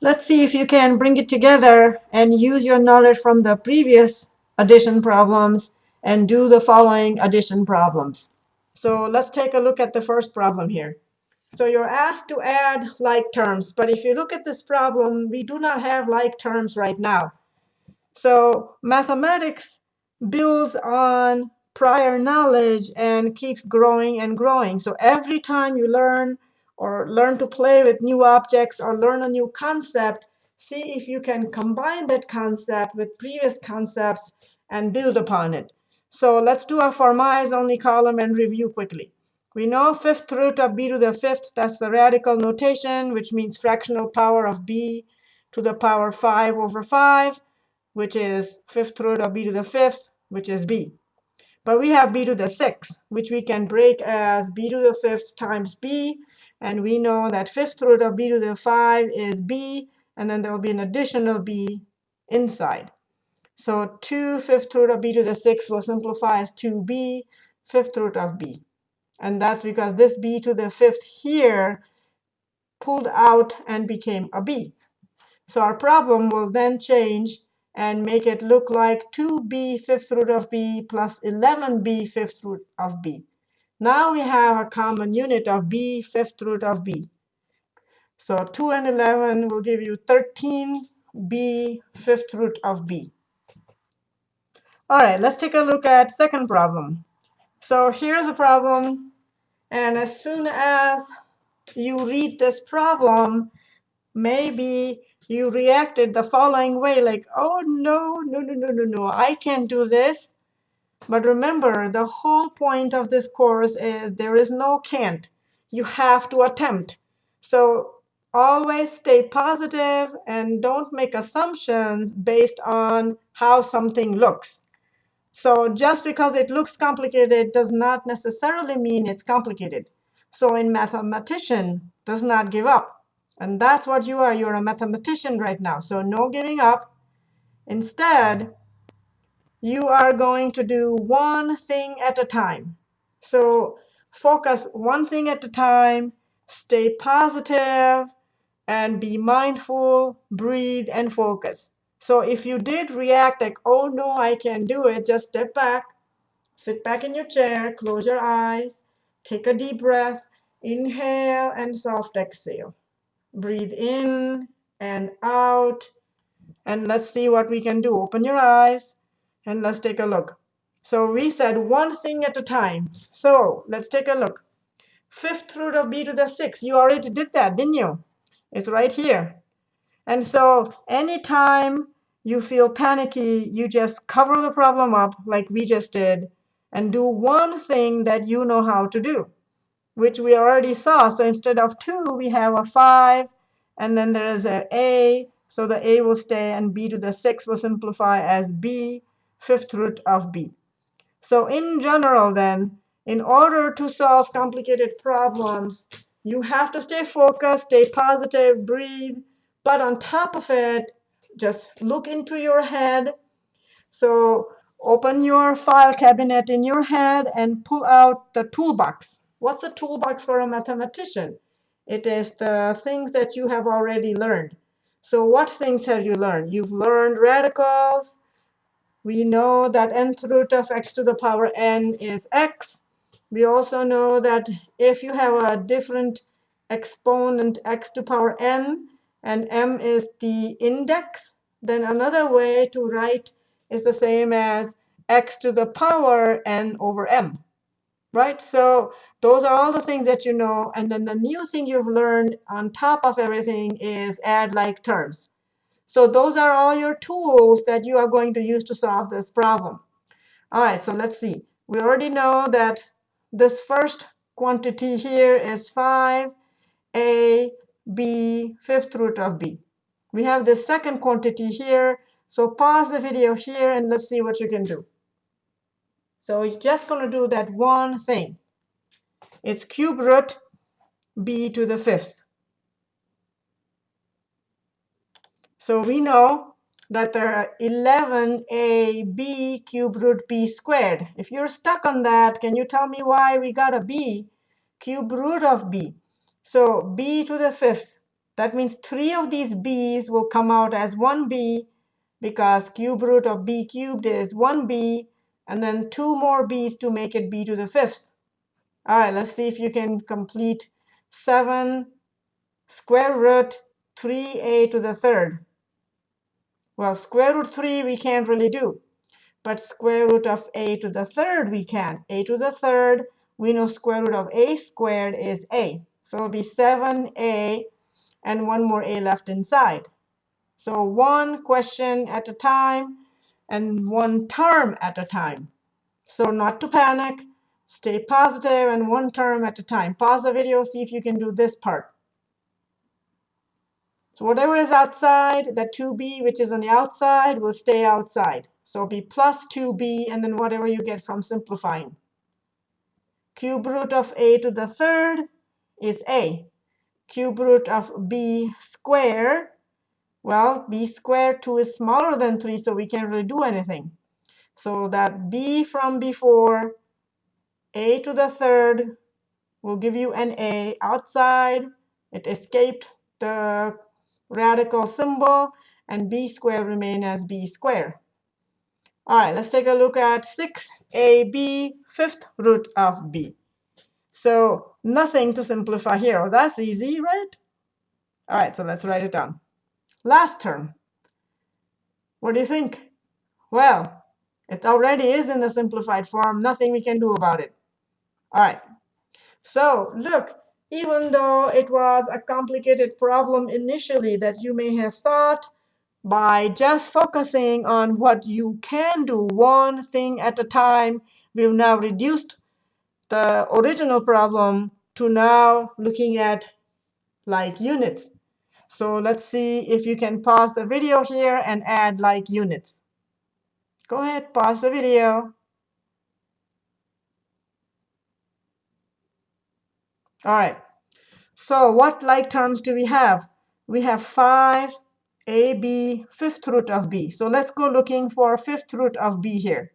let's see if you can bring it together and use your knowledge from the previous addition problems and do the following addition problems. So let's take a look at the first problem here. So you're asked to add like terms, but if you look at this problem, we do not have like terms right now. So mathematics builds on prior knowledge and keeps growing and growing. So every time you learn or learn to play with new objects or learn a new concept, see if you can combine that concept with previous concepts and build upon it. So let's do a for only column and review quickly. We know fifth root of b to the fifth, that's the radical notation, which means fractional power of b to the power 5 over 5, which is fifth root of b to the fifth, which is b. But we have b to the sixth, which we can break as b to the fifth times b. And we know that fifth root of b to the 5 is b, and then there will be an additional b inside. So 2 fifth root of b to the 6 will simplify as 2b fifth root of b. And that's because this b to the fifth here pulled out and became a b. So our problem will then change and make it look like 2b fifth root of b plus 11b fifth root of b. Now we have a common unit of b fifth root of b. So 2 and 11 will give you 13b fifth root of b. All right, let's take a look at second problem. So here's a problem. And as soon as you read this problem, maybe you reacted the following way, like, oh, no, no, no, no, no, no, I can't do this. But remember, the whole point of this course is there is no can't. You have to attempt. So always stay positive and don't make assumptions based on how something looks. So just because it looks complicated does not necessarily mean it's complicated. So in mathematician does not give up. And that's what you are. You're a mathematician right now. So no giving up. Instead, you are going to do one thing at a time. So focus one thing at a time, stay positive, and be mindful, breathe, and focus. So if you did react like, oh, no, I can't do it, just step back, sit back in your chair, close your eyes, take a deep breath, inhale, and soft exhale. Breathe in and out. And let's see what we can do. Open your eyes, and let's take a look. So we said one thing at a time. So let's take a look. Fifth root of b to the sixth. You already did that, didn't you? It's right here. And so anytime you feel panicky, you just cover the problem up like we just did and do one thing that you know how to do, which we already saw. So instead of 2, we have a 5, and then there is a a. So the a will stay, and b to the 6 will simplify as b, fifth root of b. So in general, then, in order to solve complicated problems, you have to stay focused, stay positive, breathe. But on top of it, just look into your head. So open your file cabinet in your head and pull out the toolbox. What's a toolbox for a mathematician? It is the things that you have already learned. So what things have you learned? You've learned radicals. We know that nth root of x to the power n is x. We also know that if you have a different exponent x to power n, and m is the index, then another way to write is the same as x to the power n over m. Right? So those are all the things that you know. And then the new thing you've learned on top of everything is add like terms. So those are all your tools that you are going to use to solve this problem. All right, so let's see. We already know that this first quantity here is 5, a, b, fifth root of b. We have the second quantity here. So pause the video here and let's see what you can do. So you're just going to do that one thing. It's cube root b to the fifth. So we know that there are 11ab cube root b squared. If you're stuck on that, can you tell me why we got a b cube root of b? So b to the fifth That means three of these b's will come out as 1b because cube root of b cubed is 1b, and then two more b's to make it b to the fifth. All right, let's see if you can complete 7 square root 3a to the third. Well, square root 3 we can't really do, but square root of a to the third we can. a to the third, we know square root of a squared is a. So it'll be 7a and one more a left inside. So one question at a time and one term at a time. So not to panic, stay positive and one term at a time. Pause the video, see if you can do this part. So whatever is outside, that 2b, which is on the outside, will stay outside. So it'll be plus 2b, and then whatever you get from simplifying. Cube root of a to the third is a. Cube root of b squared, well, b squared, 2 is smaller than 3, so we can't really do anything. So that b from before, a to the third, will give you an a outside. It escaped the radical symbol, and b squared remain as b squared. All right, let's take a look at 6ab, fifth root of b. So nothing to simplify here. Oh, that's easy, right? All right, so let's write it down. Last term. What do you think? Well, it already is in the simplified form. Nothing we can do about it. All right. So look, even though it was a complicated problem initially that you may have thought, by just focusing on what you can do one thing at a time, we've now reduced the original problem to now looking at like units. So let's see if you can pause the video here and add like units. Go ahead, pause the video. All right. So what like terms do we have? We have 5 ab fifth root of b. So let's go looking for fifth root of b here,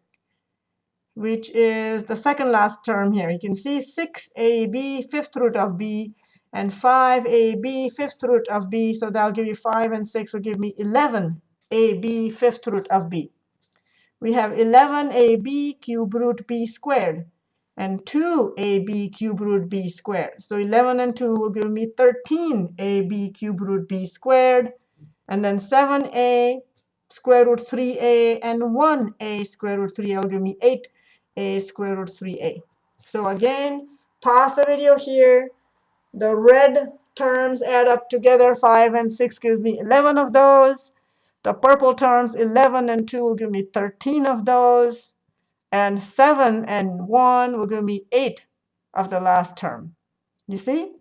which is the second last term here. You can see 6ab fifth root of b and 5ab fifth root of b. So that'll give you 5 and 6 will give me 11ab fifth root of b. We have 11ab cube root b squared and 2ab cube root b squared. So 11 and 2 will give me 13ab cube root b squared. And then 7a square root 3a and 1a square root 3a will give me 8a square root 3a. So again, pause the video here. The red terms add up together. 5 and 6 gives me 11 of those. The purple terms, 11 and 2 will give me 13 of those and 7 and 1 will give me 8 of the last term. You see?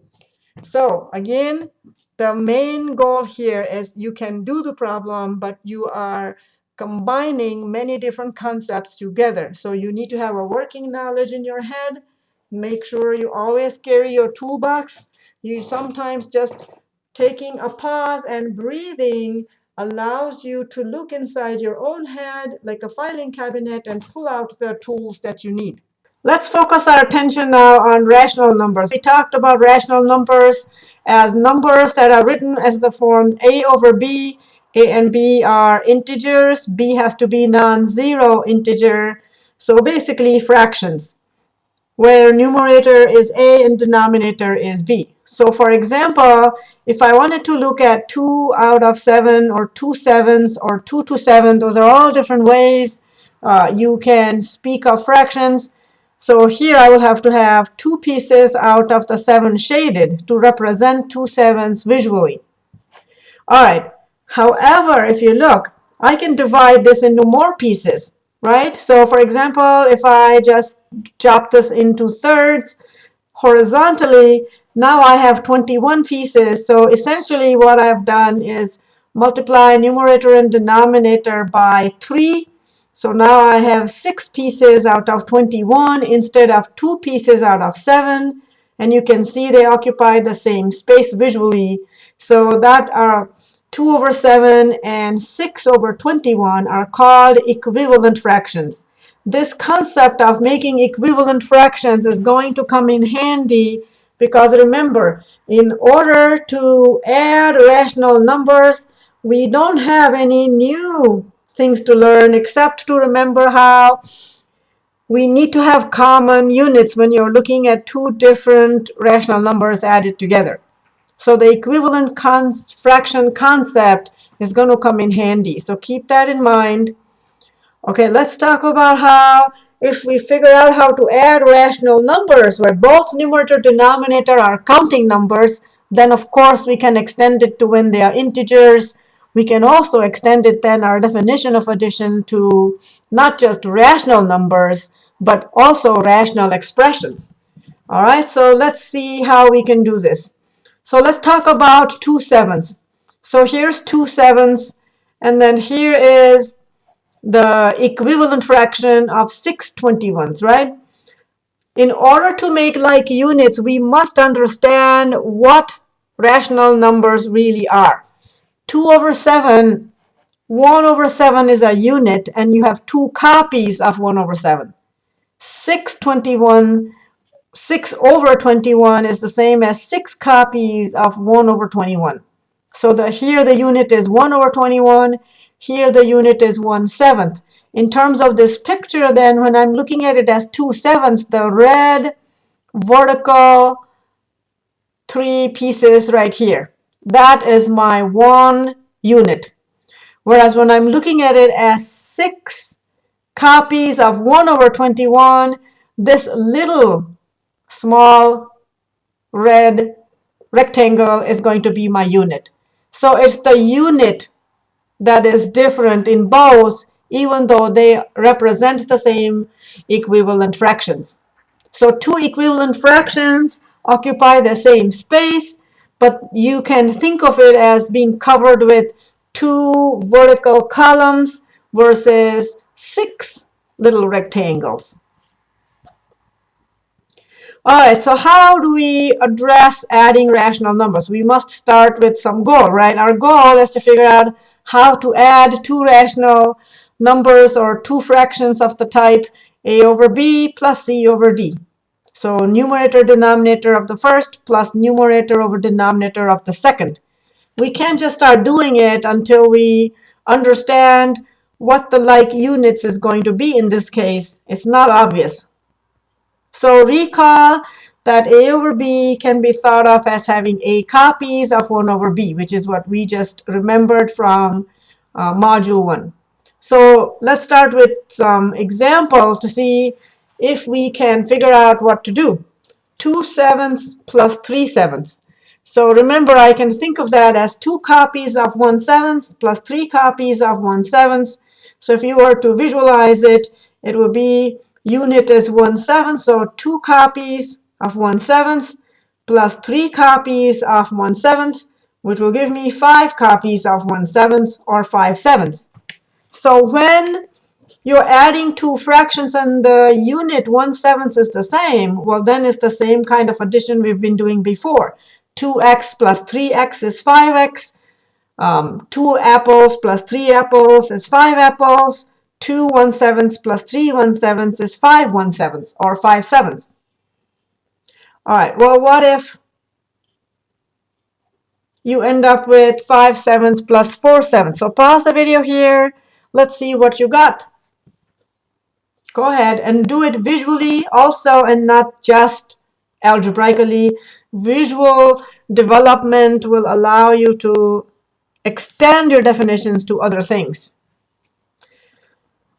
So again, the main goal here is you can do the problem, but you are combining many different concepts together. So you need to have a working knowledge in your head. Make sure you always carry your toolbox. You sometimes just taking a pause and breathing allows you to look inside your own head like a filing cabinet and pull out the tools that you need. Let's focus our attention now on rational numbers. We talked about rational numbers as numbers that are written as the form a over b. a and b are integers. b has to be non-zero integer. So basically fractions where numerator is a and denominator is b. So for example, if I wanted to look at 2 out of 7 or 2 sevens or 2 to 7, those are all different ways uh, you can speak of fractions. So here I will have to have two pieces out of the 7 shaded to represent two sevens visually. All right. However, if you look, I can divide this into more pieces right? So for example, if I just chop this into thirds horizontally, now I have 21 pieces. So essentially what I've done is multiply numerator and denominator by 3. So now I have 6 pieces out of 21 instead of 2 pieces out of 7. And you can see they occupy the same space visually. So that are 2 over 7 and 6 over 21 are called equivalent fractions. This concept of making equivalent fractions is going to come in handy Because remember, in order to add rational numbers, we don't have any new things to learn except to remember how we need to have common units when you're looking at two different rational numbers added together. So the equivalent fraction concept is going to come in handy. So keep that in mind. Okay, let's talk about how if we figure out how to add rational numbers where both numerator denominator are counting numbers, then of course we can extend it to when they are integers. We can also extend it then our definition of addition to not just rational numbers, but also rational expressions. All right, so let's see how we can do this. So let's talk about 2 sevenths. So here's 2 sevenths, and then here is the equivalent fraction of 6 21ths, right? In order to make like units, we must understand what rational numbers really are. 2 over 7, 1 over 7 is a unit, and you have two copies of 1 over 7. 6 21, 6 over 21 is the same as 6 copies of 1 over 21. So the, here the unit is 1 over 21. Here the unit is 1 seventh. In terms of this picture, then, when I'm looking at it as 2 sevenths, the red vertical three pieces right here, that is my one unit. Whereas when I'm looking at it as 6 copies of 1 over 21, this little small red rectangle is going to be my unit. So it's the unit that is different in both, even though they represent the same equivalent fractions. So two equivalent fractions occupy the same space, but you can think of it as being covered with two vertical columns versus six little rectangles. All right, so how do we address adding rational numbers? We must start with some goal, right? Our goal is to figure out how to add two rational numbers or two fractions of the type a over b plus c over d. So numerator denominator of the first plus numerator over denominator of the second. We can't just start doing it until we understand what the like units is going to be in this case. It's not obvious. So recall that A over B can be thought of as having A copies of 1 over B, which is what we just remembered from uh, Module 1. So let's start with some examples to see if we can figure out what to do. 2 sevenths plus 3 sevenths. So remember, I can think of that as 2 copies of 1 seventh plus 3 copies of 1 seventh. So if you were to visualize it, it would be unit is 1 7th, so 2 copies of 1 7th plus 3 copies of 1 7th, which will give me 5 copies of 1 7th or 5 7ths. So when you're adding two fractions and the unit 1 7th is the same, well then it's the same kind of addition we've been doing before. 2x plus 3x is 5x. Um, 2 apples plus 3 apples is 5 apples. 2 1 sevenths plus 3 1 sevenths is 5 1 sevenths or 5 sevenths. All right, well, what if you end up with 5 sevenths plus 4 sevenths? So pause the video here. Let's see what you got. Go ahead and do it visually also and not just algebraically. Visual development will allow you to extend your definitions to other things.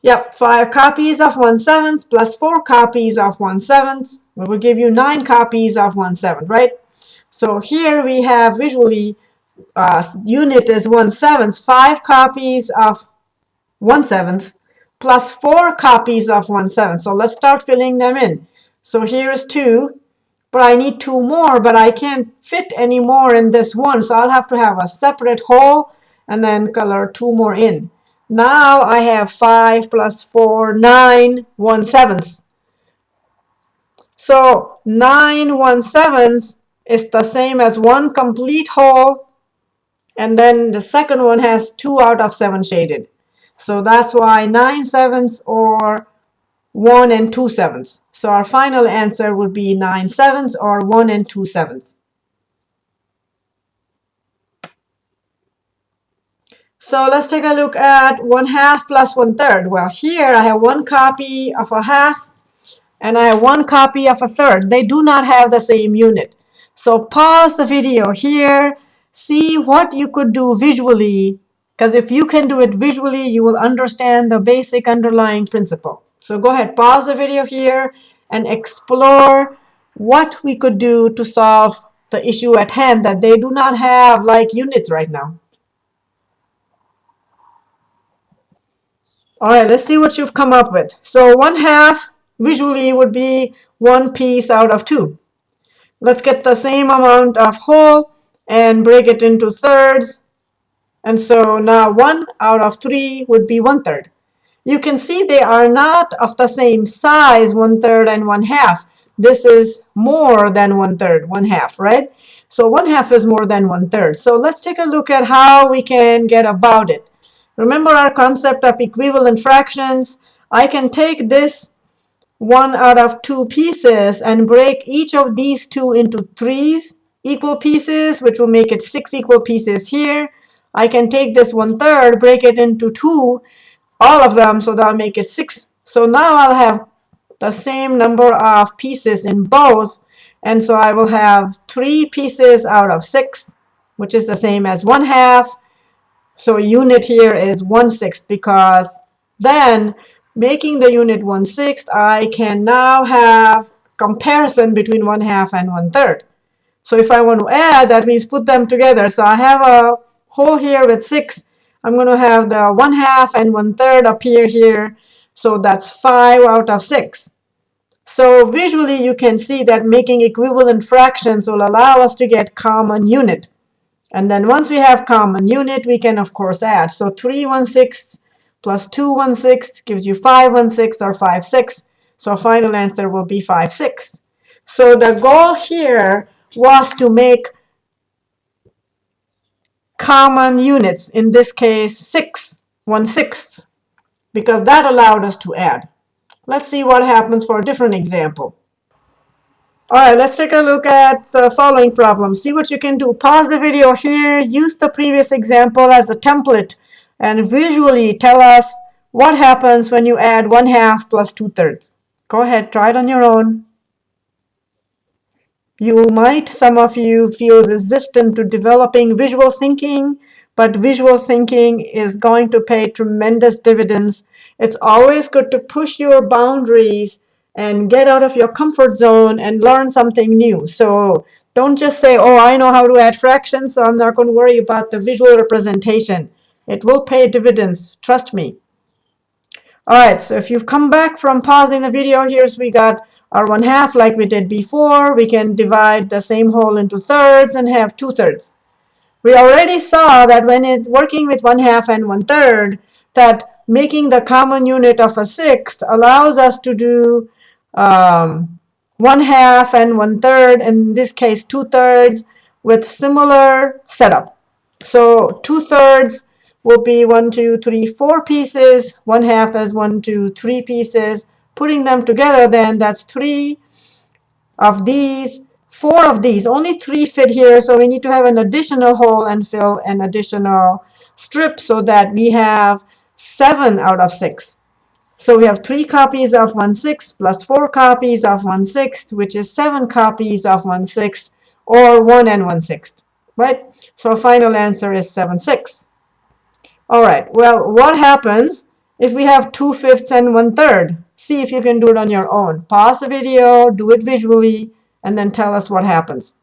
Yep, five copies of 1 7th plus four copies of 1 7th. We will give you nine copies of 1 7th, right? So here we have visually uh, unit is 1 7th, five copies of 1 7th plus four copies of 1 7th. So let's start filling them in. So here's two, but I need two more, but I can't fit any more in this one. So I'll have to have a separate whole and then color two more in. Now I have 5 plus 4, 9, 1 seventh. So 9 1 sevenths is the same as one complete whole. And then the second one has 2 out of 7 shaded. So that's why 9 sevenths or 1 and 2 sevenths. So our final answer would be 9 sevenths or 1 and 2 sevenths. So let's take a look at 1 half plus 1 third. Well, here I have one copy of a half and I have one copy of a third. They do not have the same unit. So pause the video here, see what you could do visually, because if you can do it visually, you will understand the basic underlying principle. So go ahead, pause the video here and explore what we could do to solve the issue at hand that they do not have like units right now. All right, let's see what you've come up with. So one half visually would be one piece out of two. Let's get the same amount of whole and break it into thirds. And so now one out of three would be one third you can see they are not of the same size, one third and one half. This is more than one third, one half, right? So one half is more than one third. So let's take a look at how we can get about it. Remember our concept of equivalent fractions. I can take this one out of two pieces and break each of these two into threes equal pieces, which will make it six equal pieces here. I can take this one third, break it into two, all of them, so that'll make it 6. So now I'll have the same number of pieces in both, and so I will have 3 pieces out of 6, which is the same as 1 half. So a unit here is 1 sixth because then making the unit 1 sixth, I can now have comparison between 1 half and 1 third. So if I want to add, that means put them together. So I have a whole here with 6 I'm going to have the 1 half and 1 third appear here. So that's 5 out of 6. So visually you can see that making equivalent fractions will allow us to get common unit. And then once we have common unit, we can of course add. So 3 1 6 plus 2 1 6 gives you 5 1 6 or 5 6. So final answer will be 5 6. So the goal here was to make common units, in this case 6, 1 sixth, because that allowed us to add. Let's see what happens for a different example. All right, let's take a look at the following problem. See what you can do. Pause the video here, use the previous example as a template, and visually tell us what happens when you add 1 half plus 2 thirds. Go ahead, try it on your own. You might, some of you, feel resistant to developing visual thinking, but visual thinking is going to pay tremendous dividends. It's always good to push your boundaries and get out of your comfort zone and learn something new. So don't just say, oh, I know how to add fractions, so I'm not going to worry about the visual representation. It will pay dividends, trust me. All right, so if you've come back from pausing the video, here's we got our one half like we did before. We can divide the same whole into thirds and have two thirds. We already saw that when it working with one half and one third, that making the common unit of a sixth allows us to do um, one half and one third, in this case two thirds, with similar setup. So two thirds will be one, two, three, four pieces. One half as one, two, three pieces. Putting them together then, that's three of these, four of these. Only three fit here, so we need to have an additional whole and fill an additional strip so that we have seven out of six. So we have three copies of 1 6 plus four copies of 1 6, which is seven copies of 1 6, or 1 and 1 6, right? So our final answer is 7 6. All right, well, what happens if we have 2 fifths and 1 third? See if you can do it on your own. Pause the video, do it visually, and then tell us what happens.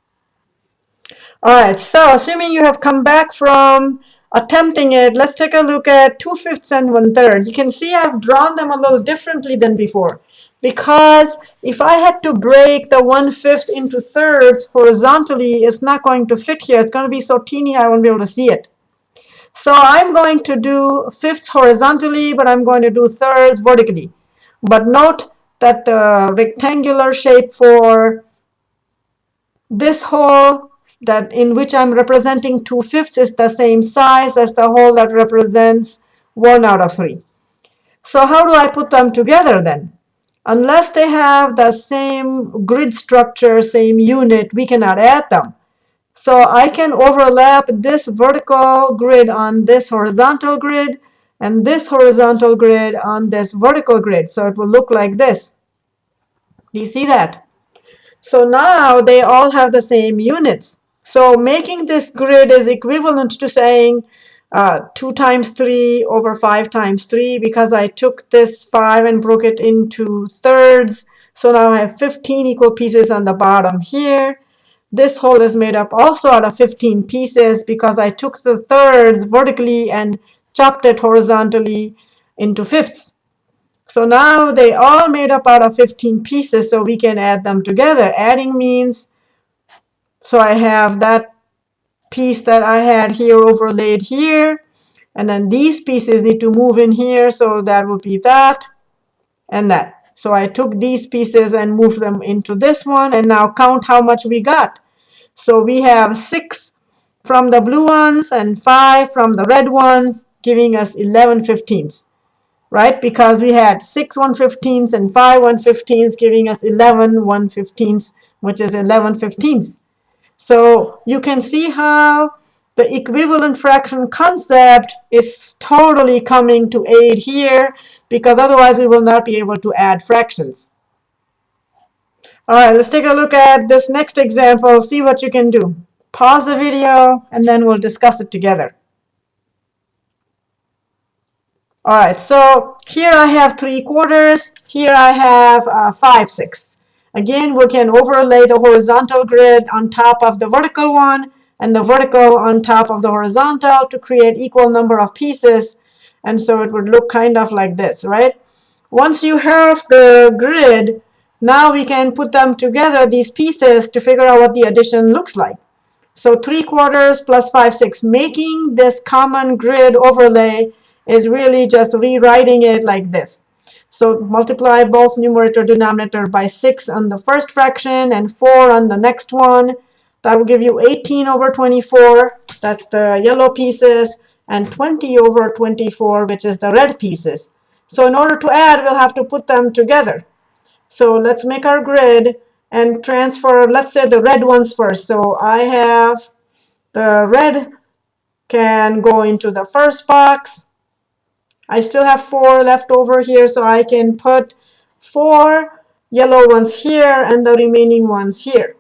All right, so assuming you have come back from attempting it, let's take a look at 2 fifths and 1 third. You can see I've drawn them a little differently than before because if I had to break the 1 fifth into thirds horizontally, it's not going to fit here. It's going to be so teeny I won't be able to see it. So I'm going to do fifths horizontally, but I'm going to do thirds vertically. But note that the rectangular shape for this whole that in which I'm representing 2 fifths is the same size as the whole that represents 1 out of 3. So how do I put them together then? unless they have the same grid structure, same unit, we cannot add them. So I can overlap this vertical grid on this horizontal grid and this horizontal grid on this vertical grid. So it will look like this. Do you see that? So now they all have the same units. So making this grid is equivalent to saying uh, 2 times 3 over 5 times 3 because I took this 5 and broke it into thirds. So now I have 15 equal pieces on the bottom here. This whole is made up also out of 15 pieces because I took the thirds vertically and chopped it horizontally into fifths. So now they all made up out of 15 pieces, so we can add them together. Adding means, so I have that piece that I had here overlaid here, and then these pieces need to move in here, so that would be that and that. So I took these pieces and moved them into this one, and now count how much we got. So we have 6 from the blue ones and 5 from the red ones, giving us 11 fifteenths right? Because we had six 115s and five 115s giving us 11 115s, which is 11 15s. So you can see how the equivalent fraction concept is totally coming to aid here because otherwise we will not be able to add fractions. All right, let's take a look at this next example, see what you can do. Pause the video and then we'll discuss it together. All right, so here I have 3 quarters. Here I have uh, 5 sixths. Again, we can overlay the horizontal grid on top of the vertical one and the vertical on top of the horizontal to create equal number of pieces. And so it would look kind of like this, right? Once you have the grid, now we can put them together, these pieces, to figure out what the addition looks like. So 3 quarters plus 5 6. making this common grid overlay is really just rewriting it like this. So multiply both numerator denominator by 6 on the first fraction and 4 on the next one. That will give you 18 over 24. That's the yellow pieces. And 20 over 24, which is the red pieces. So in order to add, we'll have to put them together. So let's make our grid and transfer, let's say the red ones first. So I have the red can go into the first box. I still have four left over here, so I can put four yellow ones here and the remaining ones here.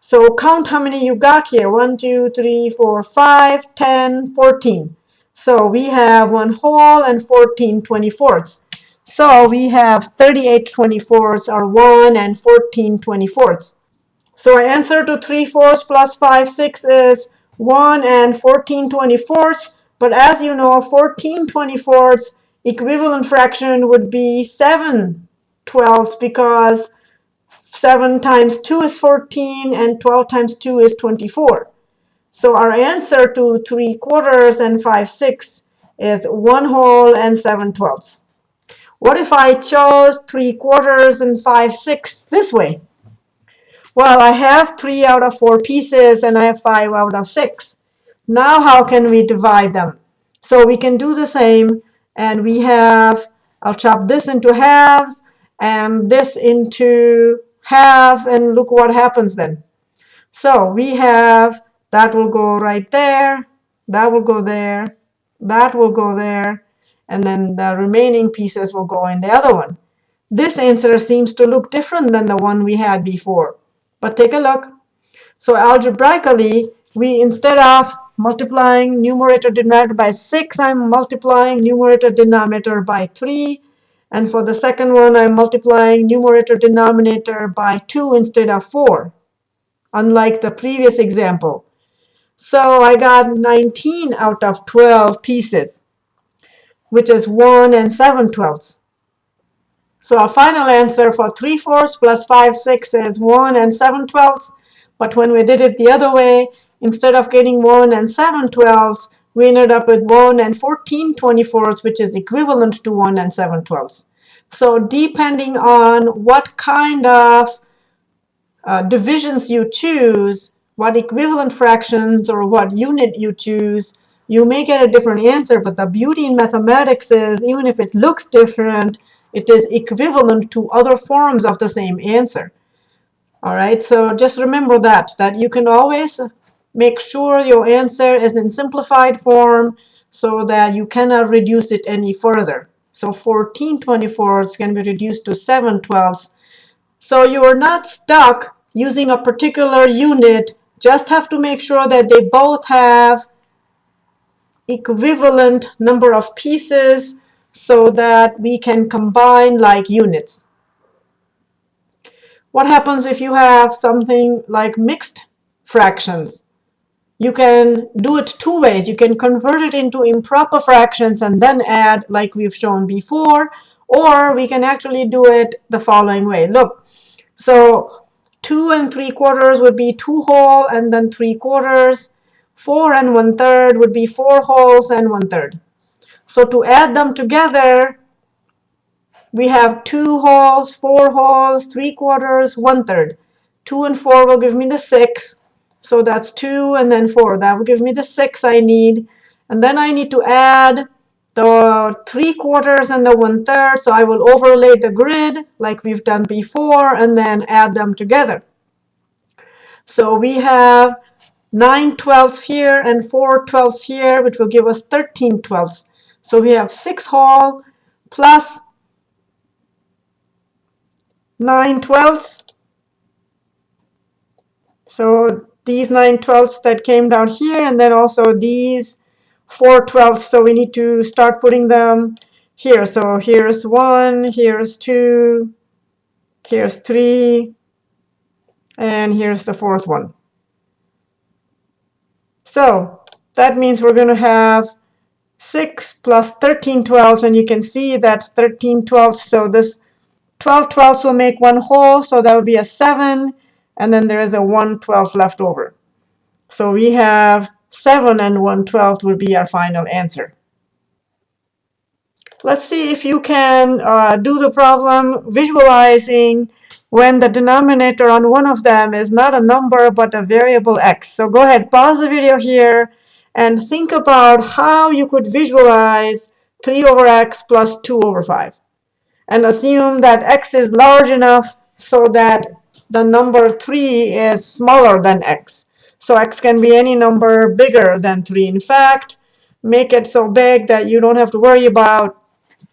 So count how many you got here. 1, 2, 3, 4, 5, 10, 14. So we have one whole and 14 24ths. So we have 38 24ths or 1 and 14 24ths. So our answer to 3 fourths plus 5 6 is 1 and 14 24ths. But as you know, 14 24ths equivalent fraction would be 7 twelfths because 7 times 2 is 14 and 12 times 2 is 24. So our answer to 3 quarters and 5 sixths is 1 whole and 7 twelfths. What if I chose 3 quarters and 5 sixths this way? Well, I have 3 out of 4 pieces and I have 5 out of 6. Now how can we divide them? So we can do the same and we have, I'll chop this into halves and this into halves and look what happens then. So we have, that will go right there, that will go there, that will go there, and then the remaining pieces will go in the other one. This answer seems to look different than the one we had before. But take a look. So algebraically, we instead of multiplying numerator denominator by 6, I'm multiplying numerator denominator by 3. And for the second one, I'm multiplying numerator denominator by 2 instead of 4, unlike the previous example. So I got 19 out of 12 pieces, which is 1 and 7 twelfths. So our final answer for 3 fourths plus 5 six is 1 and 7 twelfths. But when we did it the other way, instead of getting 1 and 7 twelfths, we ended up with 1 and 14 24ths, which is equivalent to 1 and 7 twelfths. So depending on what kind of uh, divisions you choose, what equivalent fractions or what unit you choose, you may get a different answer. But the beauty in mathematics is even if it looks different, It is equivalent to other forms of the same answer. All right, so just remember that, that you can always make sure your answer is in simplified form so that you cannot reduce it any further. So 14 24ths can be reduced to 7 twelfths. So you are not stuck using a particular unit. Just have to make sure that they both have equivalent number of pieces so that we can combine like units. What happens if you have something like mixed fractions? You can do it two ways. You can convert it into improper fractions and then add like we've shown before, or we can actually do it the following way. Look, so 2 and 3 quarters would be 2 whole and then 3 quarters. 4 and 1 third would be 4 wholes and 1 third. So to add them together, we have 2 wholes, 4 wholes, 3 quarters, 1 third. 2 and 4 will give me the 6. So that's 2 and then 4. That will give me the 6 I need. And then I need to add the 3 quarters and the 1 third. So I will overlay the grid like we've done before and then add them together. So we have 9 twelfths here and 4 twelfths here, which will give us 13 twelfths. So we have 6 whole plus 9 twelfths. So these 9 twelfths that came down here, and then also these 4 twelfths. So we need to start putting them here. So here's 1, here's 2, here's 3, and here's the fourth one. So that means we're going to have 6 plus 13 twelfths, and you can see that 13 twelfths, so this 12 twelfths will make one whole, so that would be a 7, and then there is a 1 12th left over. So we have 7 and 1 12th would be our final answer. Let's see if you can uh, do the problem visualizing when the denominator on one of them is not a number but a variable x. So go ahead, pause the video here and think about how you could visualize 3 over x plus 2 over 5 and assume that x is large enough so that the number 3 is smaller than x. So x can be any number bigger than 3. In fact, make it so big that you don't have to worry about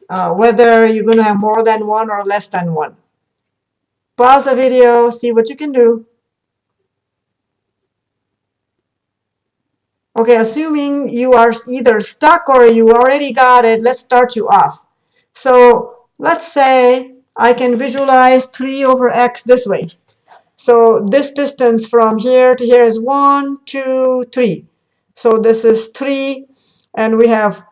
uh, whether you're going to have more than 1 or less than 1. Pause the video, see what you can do. Okay, assuming you are either stuck or you already got it, let's start you off. So let's say I can visualize 3 over x this way. So this distance from here to here is 1, 2, 3. So this is 3, and we have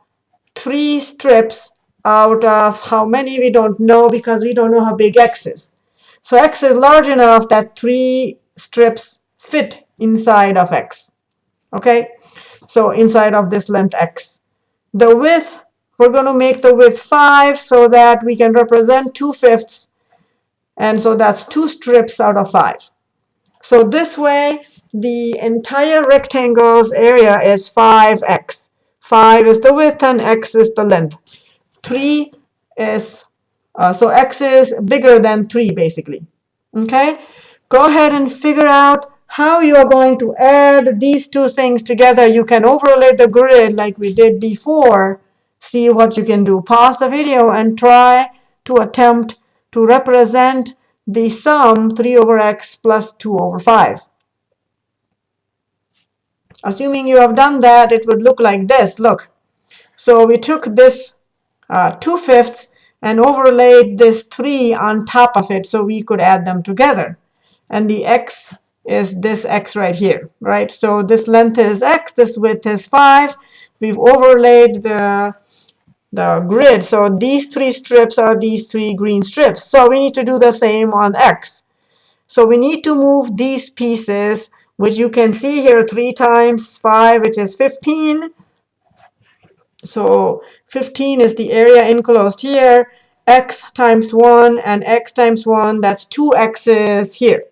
3 strips out of how many we don't know because we don't know how big x is. So x is large enough that 3 strips fit inside of x. Okay, so inside of this length x. The width we're going to make the width 5 so that we can represent 2 fifths. And so that's two strips out of 5. So this way, the entire rectangle's area is 5x. 5 is the width and x is the length. 3 is, uh, so x is bigger than 3 basically. Okay? Go ahead and figure out how you are going to add these two things together. You can overlay the grid like we did before see what you can do. Pause the video and try to attempt to represent the sum 3 over x plus 2 over 5. Assuming you have done that, it would look like this. Look. So we took this uh, 2 fifths and overlaid this 3 on top of it so we could add them together. And the x is this x right here, right? So this length is x, this width is 5. We've overlaid the the grid. So these three strips are these three green strips. So we need to do the same on X. So we need to move these pieces, which you can see here 3 times 5, which is 15. So 15 is the area enclosed here. x times 1 and x times 1, that's 2 x's here.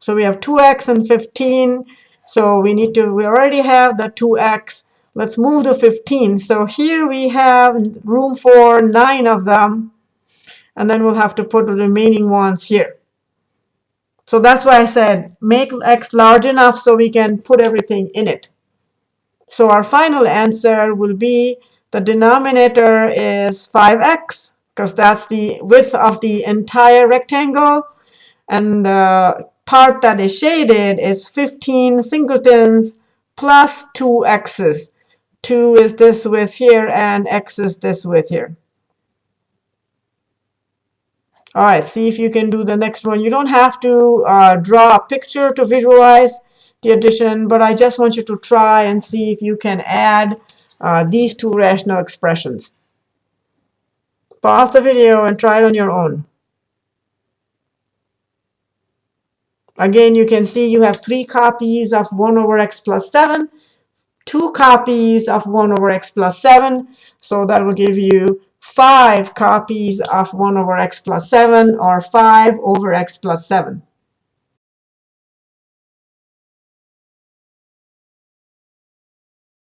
So we have 2x and 15. So we need to, we already have the 2x. Let's move to 15. So here we have room for nine of them. and then we'll have to put the remaining ones here. So that's why I said make x large enough so we can put everything in it. So our final answer will be the denominator is 5x because that's the width of the entire rectangle. And the part that is shaded is 15 singletons plus 2 x's. 2 is this width here, and x is this width here. All right, see if you can do the next one. You don't have to uh, draw a picture to visualize the addition, but I just want you to try and see if you can add uh, these two rational expressions. Pause the video and try it on your own. Again, you can see you have three copies of 1 over x plus 7, two copies of 1 over x plus 7. So that will give you five copies of 1 over x plus 7 or 5 over x plus 7.